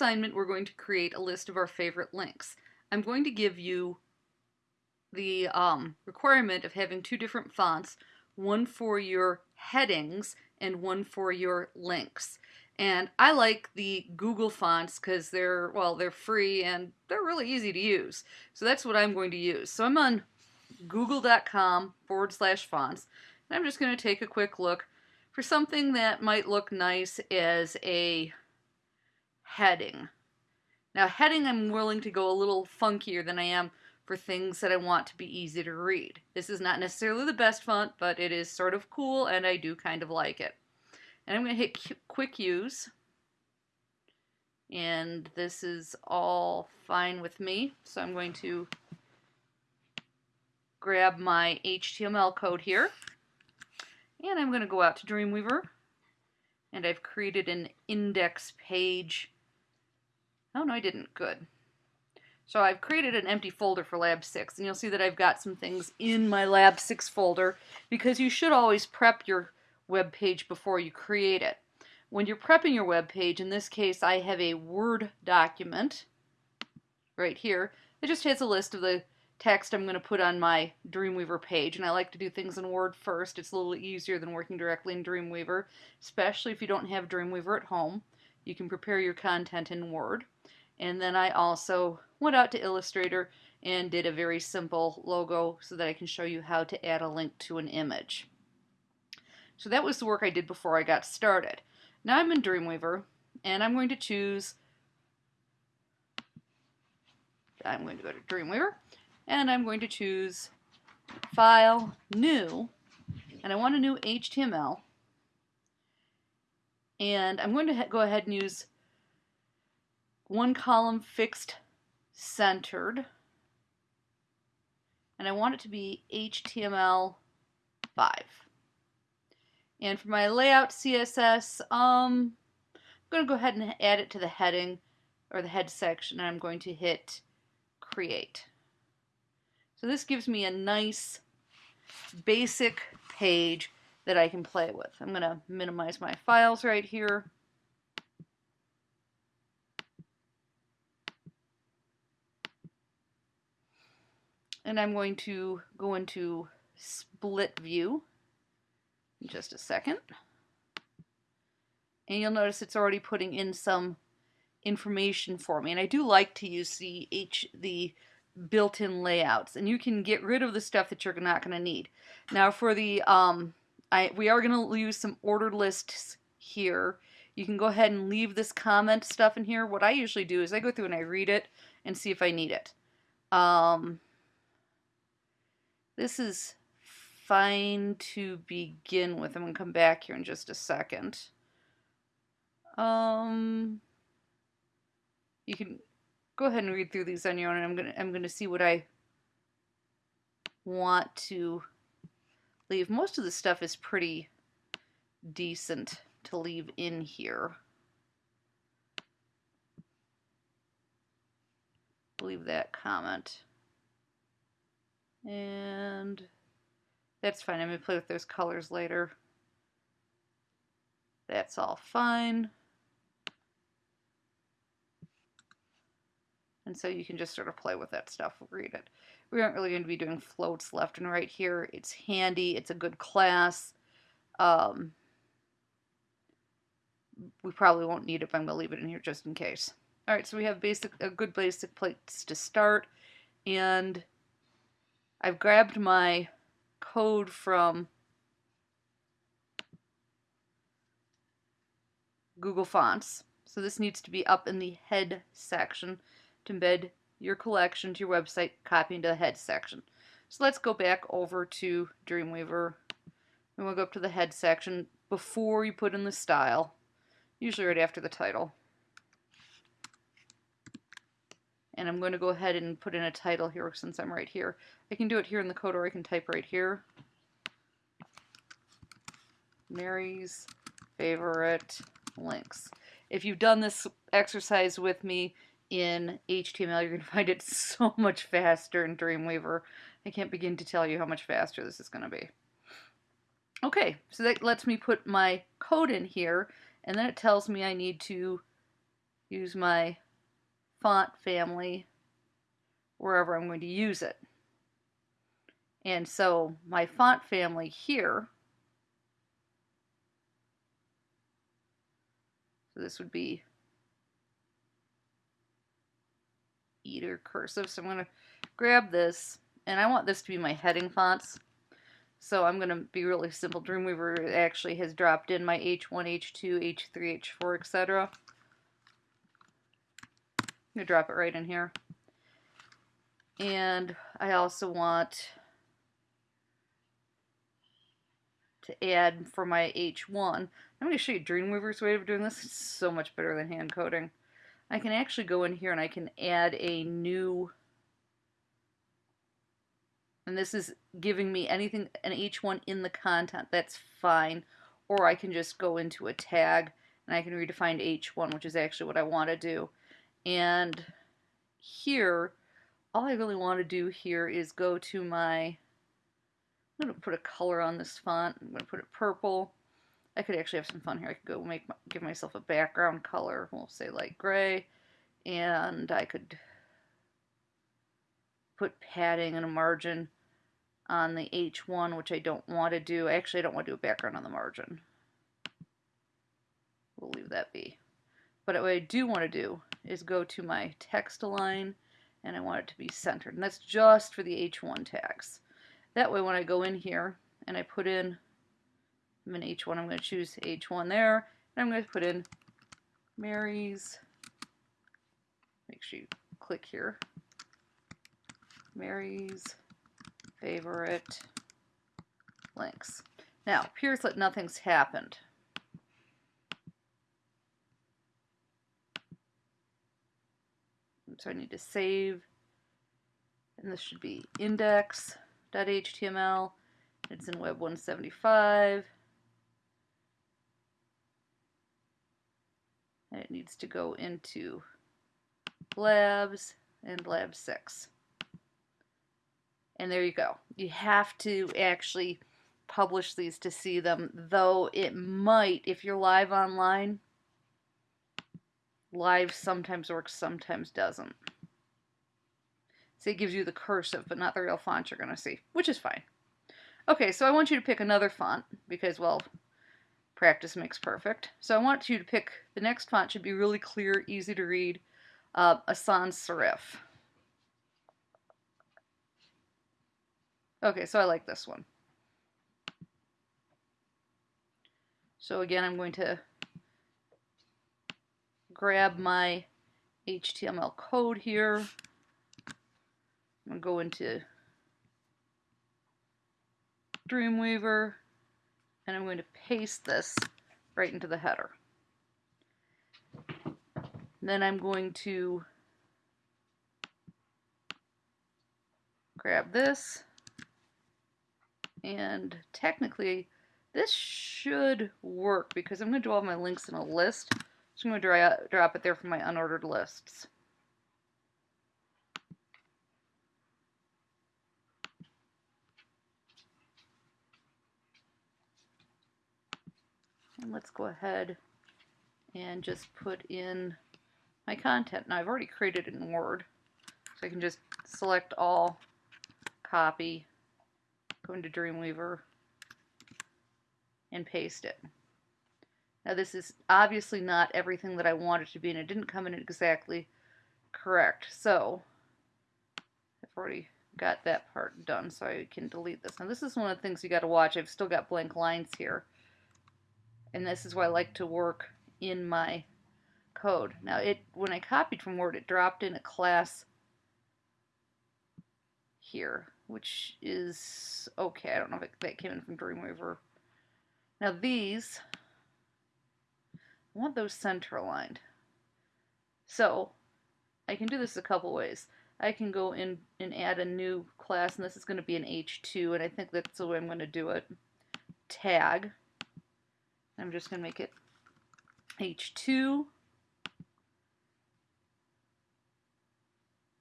assignment, we're going to create a list of our favorite links. I'm going to give you the um, requirement of having two different fonts, one for your headings and one for your links. And I like the Google fonts because they're, well, they're free and they're really easy to use. So that's what I'm going to use. So I'm on google.com forward slash fonts. And I'm just going to take a quick look for something that might look nice as a heading. Now heading I'm willing to go a little funkier than I am for things that I want to be easy to read. This is not necessarily the best font, but it is sort of cool and I do kind of like it. And I'm going to hit quick use. And this is all fine with me. So I'm going to grab my HTML code here. And I'm going to go out to Dreamweaver. And I've created an index page. Oh, no, I didn't. Good. So I've created an empty folder for Lab 6, and you'll see that I've got some things in my Lab 6 folder, because you should always prep your web page before you create it. When you're prepping your web page, in this case I have a Word document right here that just has a list of the text I'm going to put on my Dreamweaver page and I like to do things in Word first. It's a little easier than working directly in Dreamweaver, especially if you don't have Dreamweaver at home. You can prepare your content in Word. And then I also went out to Illustrator and did a very simple logo so that I can show you how to add a link to an image. So that was the work I did before I got started. Now I'm in Dreamweaver, and I'm going to choose, I'm going to go to Dreamweaver, and I'm going to choose File, New, and I want a new HTML, and I'm going to go ahead and use one column fixed centered, and I want it to be HTML 5. And for my layout CSS, um, I'm going to go ahead and add it to the heading or the head section and I'm going to hit create. So this gives me a nice basic page that I can play with. I'm going to minimize my files right here. And I'm going to go into split view in just a second. And you'll notice it's already putting in some information for me. And I do like to use the H the built-in layouts. And you can get rid of the stuff that you're not going to need. Now for the um I we are going to use some ordered lists here. You can go ahead and leave this comment stuff in here. What I usually do is I go through and I read it and see if I need it. Um, this is fine to begin with. I'm going to come back here in just a second. Um, you can go ahead and read through these on your own, and I'm going to I'm going to see what I want to leave. Most of the stuff is pretty decent to leave in here. Leave that comment. And that's fine. I'm going to play with those colors later. That's all fine. And so you can just sort of play with that stuff, read it. We aren't really going to be doing floats left and right here. It's handy. It's a good class. Um, we probably won't need it, but I'm going to leave it in here just in case. All right, so we have basic a good basic place to start. And I've grabbed my code from Google Fonts. So this needs to be up in the head section to embed your collection to your website, copy into the head section. So let's go back over to Dreamweaver and we'll go up to the head section before you put in the style, usually right after the title. And I'm going to go ahead and put in a title here since I'm right here. I can do it here in the code or I can type right here. Mary's favorite links. If you've done this exercise with me in HTML, you're going to find it so much faster in Dreamweaver. I can't begin to tell you how much faster this is going to be. Okay, so that lets me put my code in here, and then it tells me I need to use my font family wherever I'm going to use it. And so my font family here, so this would be Eater cursive. So I'm going to grab this, and I want this to be my heading fonts. So I'm going to be really simple. Dreamweaver actually has dropped in my H1, H2, H3, H4, etc. I'm going to drop it right in here. And I also want to add for my H1. I'm going to show you Dreamweaver's way of doing this. It's so much better than hand coding. I can actually go in here and I can add a new and this is giving me anything an H1 in the content. That's fine. Or I can just go into a tag and I can redefine H1 which is actually what I want to do. And here all I really want to do here is go to my I'm going to put a color on this font. I'm going to put it purple I could actually have some fun here. I could go make give myself a background color. We'll say light gray, and I could put padding and a margin on the H1, which I don't want to do. Actually, I don't want to do a background on the margin. We'll leave that be. But what I do want to do is go to my text align, and I want it to be centered. And that's just for the H1 tags. That way when I go in here and I put in I'm in H1, I'm going to choose H1 there, and I'm going to put in Mary's, make sure you click here, Mary's favorite links. Now, appears that nothing's happened. So I need to save, and this should be index.html. It's in Web 175. And it needs to go into labs and lab 6 and there you go. You have to actually publish these to see them though it might if you're live online live sometimes works sometimes doesn't. So it gives you the cursive but not the real font you're gonna see which is fine. Okay so I want you to pick another font because well Practice makes perfect. So I want you to pick, the next font should be really clear, easy to read, uh, a sans serif. Okay, so I like this one. So again, I'm going to grab my HTML code here. I'm going to go into Dreamweaver, and I'm going to paste this right into the header. Then I'm going to grab this and technically this should work because I'm going to do all my links in a list. So I'm going to drop it there for my unordered lists. And let's go ahead and just put in my content. Now I've already created it in Word, so I can just select all, copy, go into Dreamweaver, and paste it. Now this is obviously not everything that I want it to be, and it didn't come in exactly correct. So I've already got that part done, so I can delete this. Now this is one of the things you got to watch. I've still got blank lines here and this is why I like to work in my code. Now it when I copied from Word it dropped in a class here which is okay. I don't know if it, that came in from Dreamweaver. Now these I want those center aligned. So I can do this a couple ways. I can go in and add a new class and this is going to be an H2 and I think that's the way I'm going to do it. Tag I'm just going to make it H2.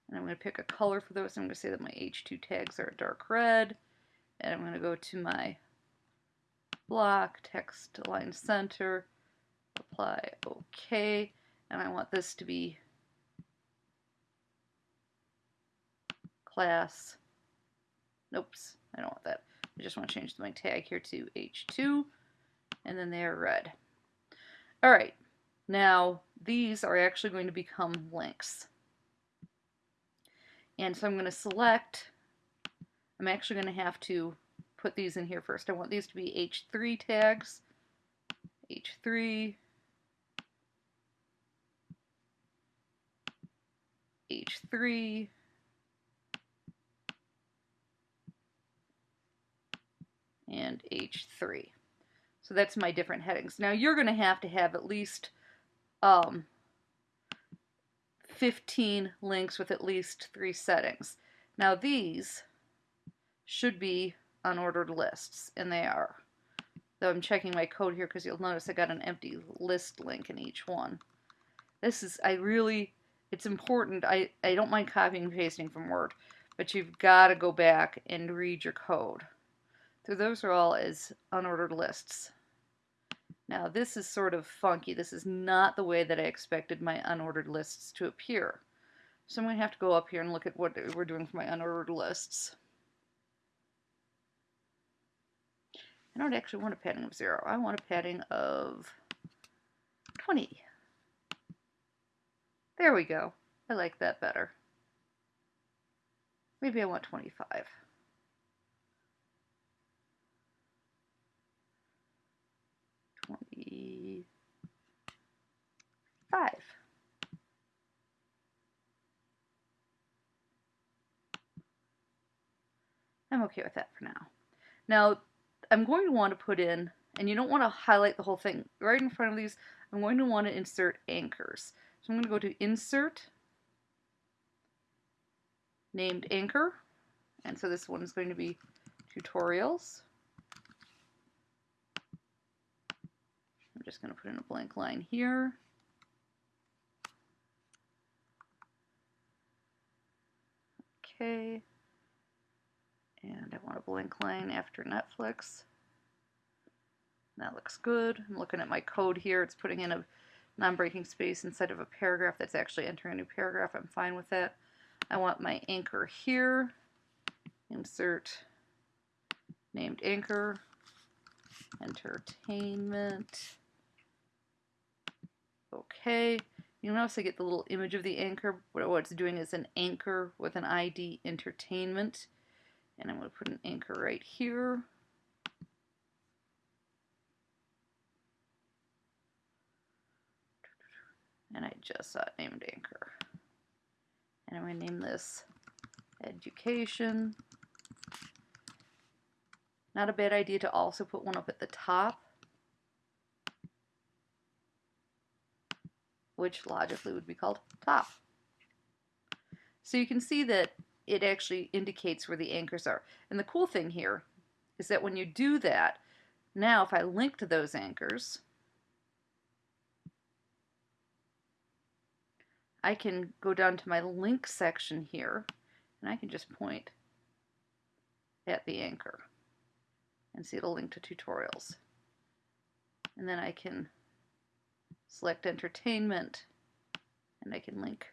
And I'm going to pick a color for those. I'm going to say that my H2 tags are a dark red. And I'm going to go to my block, text align center, apply OK. and I want this to be class. Oops, I don't want that. I just want to change my tag here to H2, and then they are red. All right, now these are actually going to become links. And so I'm going to select, I'm actually going to have to put these in here first. I want these to be H3 tags, H3, H3, and H3. So that's my different headings. Now you're going to have to have at least um, 15 links with at least three settings. Now these should be unordered lists, and they are. Though I'm checking my code here because you'll notice I got an empty list link in each one. This is, I really, it's important. I, I don't mind copying and pasting from Word, but you've got to go back and read your code. So those are all as unordered lists. Now this is sort of funky. This is not the way that I expected my unordered lists to appear. So I'm going to have to go up here and look at what we're doing for my unordered lists. I don't actually want a padding of 0. I want a padding of 20. There we go. I like that better. Maybe I want 25. Twenty-five. I'm okay with that for now. Now, I'm going to want to put in, and you don't want to highlight the whole thing, right in front of these, I'm going to want to insert anchors. So I'm going to go to Insert, named Anchor, and so this one is going to be Tutorials. I'm just going to put in a blank line here. Okay. And I want a blank line after Netflix. That looks good. I'm looking at my code here. It's putting in a non-breaking space inside of a paragraph that's actually entering a new paragraph. I'm fine with that. I want my anchor here. Insert named anchor. Entertainment. Okay. You notice I get the little image of the anchor. What it's doing is an anchor with an ID entertainment. And I'm going to put an anchor right here. And I just saw it named anchor. And I'm going to name this education. Not a bad idea to also put one up at the top. Which logically would be called top. So you can see that it actually indicates where the anchors are. And the cool thing here is that when you do that, now if I link to those anchors, I can go down to my link section here and I can just point at the anchor and see it'll link to tutorials. And then I can select entertainment and I can link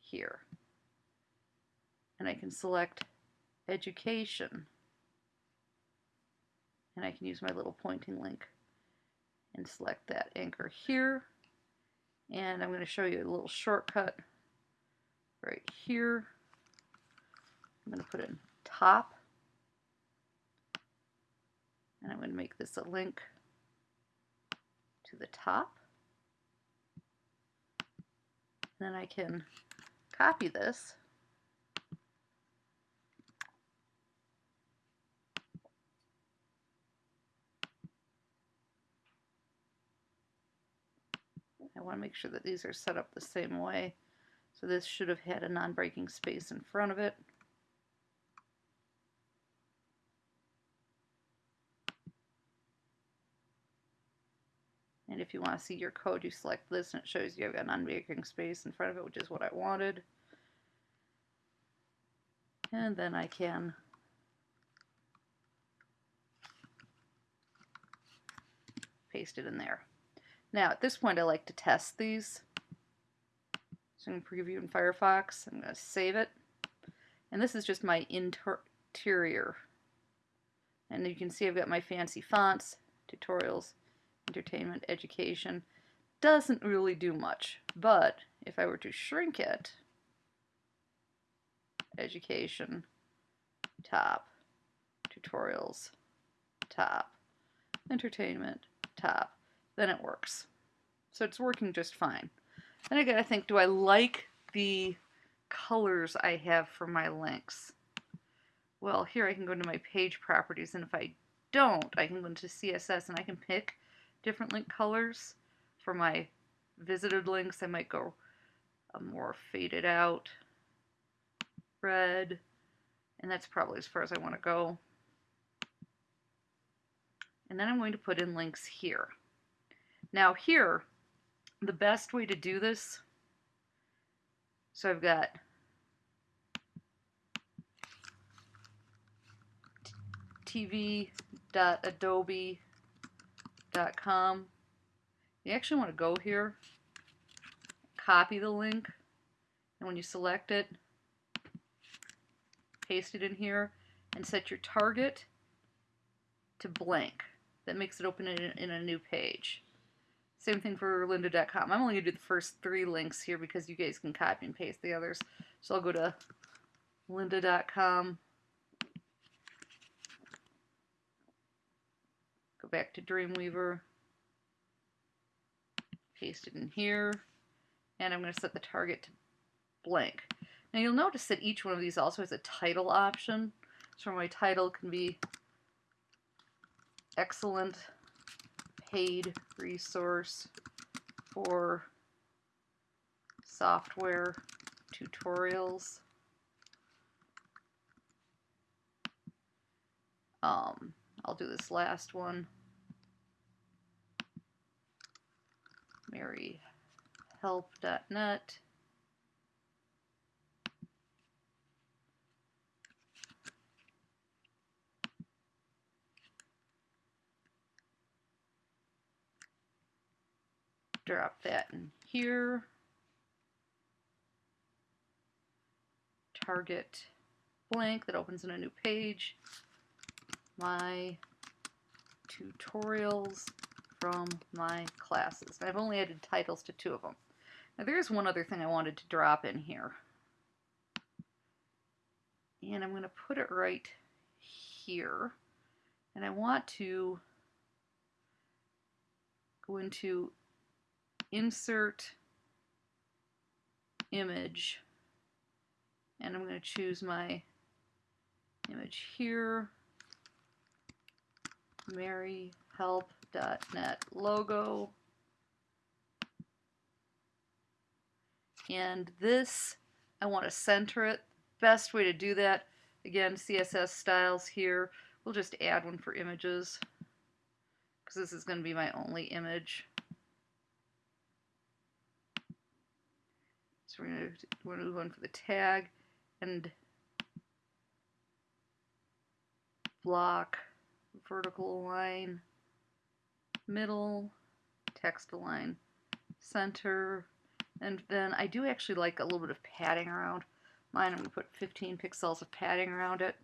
here. And I can select education. And I can use my little pointing link and select that anchor here. And I'm going to show you a little shortcut right here. I'm going to put in top. And I'm going to make this a link to the top then I can copy this I want to make sure that these are set up the same way. So this should have had a non-breaking space in front of it. And if you want to see your code, you select this and it shows you have a non-breaking space in front of it, which is what I wanted. And then I can paste it in there. Now at this point I like to test these. So I'm going to preview in Firefox. I'm going to save it. And this is just my interior. And you can see I've got my fancy fonts, tutorials, entertainment, education. Doesn't really do much, but if I were to shrink it, education, top, tutorials, top, entertainment, top, then it works. So it's working just fine. Then I gotta think, do I like the colors I have for my links? Well, here I can go into my page properties, and if I don't, I can go into CSS and I can pick different link colors. For my visited links, I might go a more faded out red, and that's probably as far as I want to go. And then I'm going to put in links here. Now here, the best way to do this, so I've got tv.adobe.com. You actually want to go here, copy the link, and when you select it, paste it in here, and set your target to blank. That makes it open in a, in a new page. Same thing for lynda.com. I'm only going to do the first three links here because you guys can copy and paste the others. So I'll go to lynda.com. back to Dreamweaver. Paste it in here. And I'm going to set the target to blank. Now you'll notice that each one of these also has a title option. So my title can be excellent paid resource for software tutorials. Um, I'll do this last one. maryhelp.net. drop that in here. Target blank that opens in a new page. My tutorials from my classes. I've only added titles to two of them. Now there's one other thing I wanted to drop in here. And I'm going to put it right here. And I want to go into insert image and I'm going to choose my image here maryhelp.net logo. And this I want to center it. Best way to do that again CSS styles here. We'll just add one for images because this is going to be my only image. So we're going to move on for the tag and block, vertical line, middle, text align, center, and then I do actually like a little bit of padding around mine. I'm going to put 15 pixels of padding around it.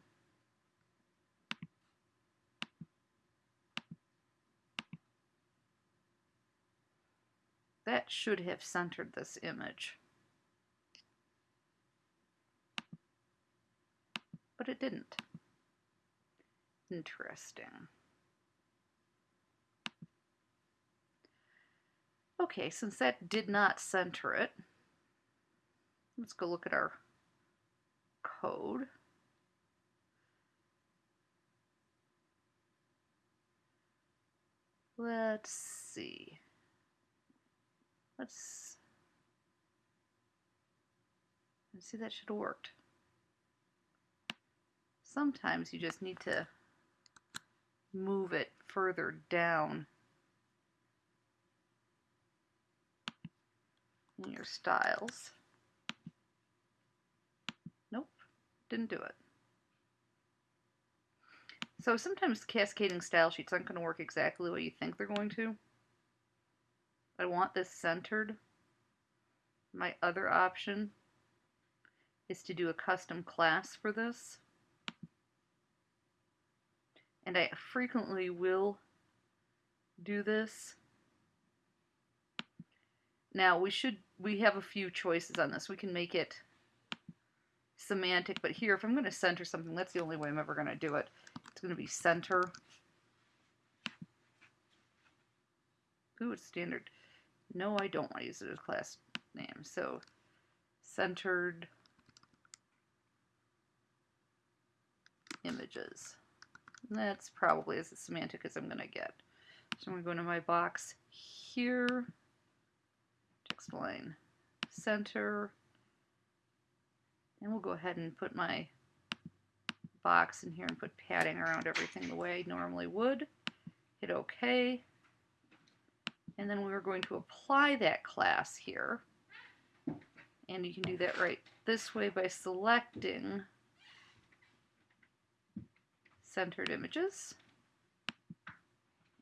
That should have centered this image. but it didn't. Interesting. Okay, since that did not center it, let's go look at our code. Let's see. Let's, let's see, that should have worked sometimes you just need to move it further down your styles. Nope, didn't do it. So sometimes cascading style sheets aren't going to work exactly the way you think they're going to. I want this centered. my other option is to do a custom class for this. And I frequently will do this. Now we should, we have a few choices on this. We can make it semantic, but here if I'm going to center something, that's the only way I'm ever going to do it. It's going to be center. Ooh, it's standard. No, I don't want to use it as class name. So centered images. That's probably as semantic as I'm going to get. So I'm going to go into my box here, text align, center, and we'll go ahead and put my box in here and put padding around everything the way I normally would. Hit OK. And then we're going to apply that class here. And you can do that right this way by selecting centered images.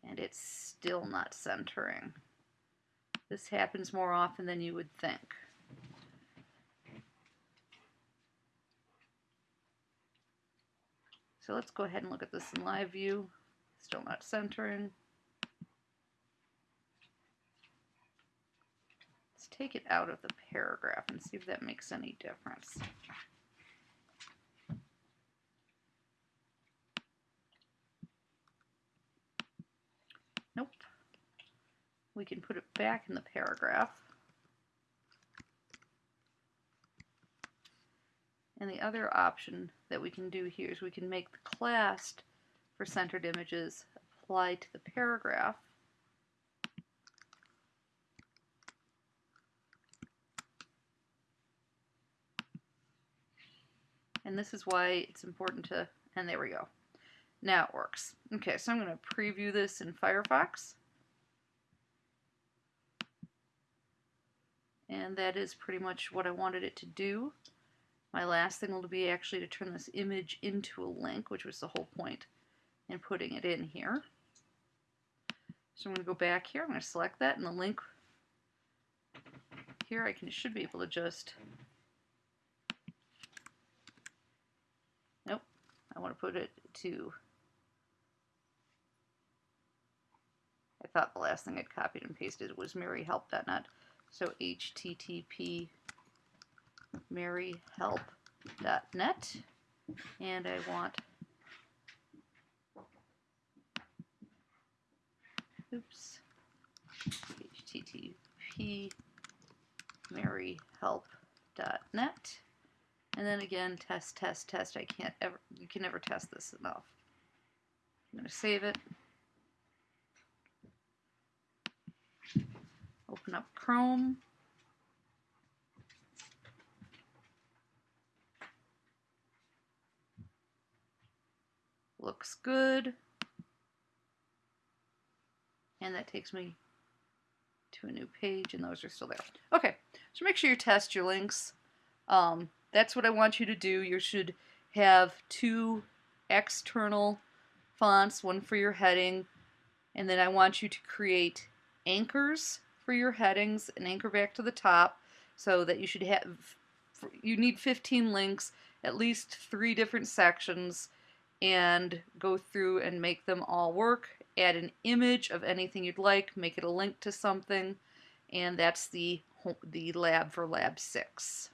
And it's still not centering. This happens more often than you would think. So let's go ahead and look at this in live view. Still not centering. Let's take it out of the paragraph and see if that makes any difference. Nope. We can put it back in the paragraph. And the other option that we can do here is we can make the class for centered images apply to the paragraph. And this is why it's important to, and there we go. Now it works. Okay, so I'm going to preview this in Firefox. And that is pretty much what I wanted it to do. My last thing will be actually to turn this image into a link, which was the whole point in putting it in here. So I'm going to go back here, I'm going to select that, and the link here I can should be able to just, nope, I want to put it to, I thought the last thing I'd copied and pasted was maryhelp.net, so http maryhelp.net and I want oops http maryhelp.net and then again test test test. I can't ever you can never test this enough. I'm going to save it open up Chrome looks good. And that takes me to a new page, and those are still there. Okay, so make sure you test your links. Um, that's what I want you to do. You should have two external fonts, one for your heading, and then I want you to create anchors for your headings and anchor back to the top so that you should have, you need 15 links, at least three different sections, and go through and make them all work. Add an image of anything you'd like, make it a link to something, and that's the, the lab for lab 6.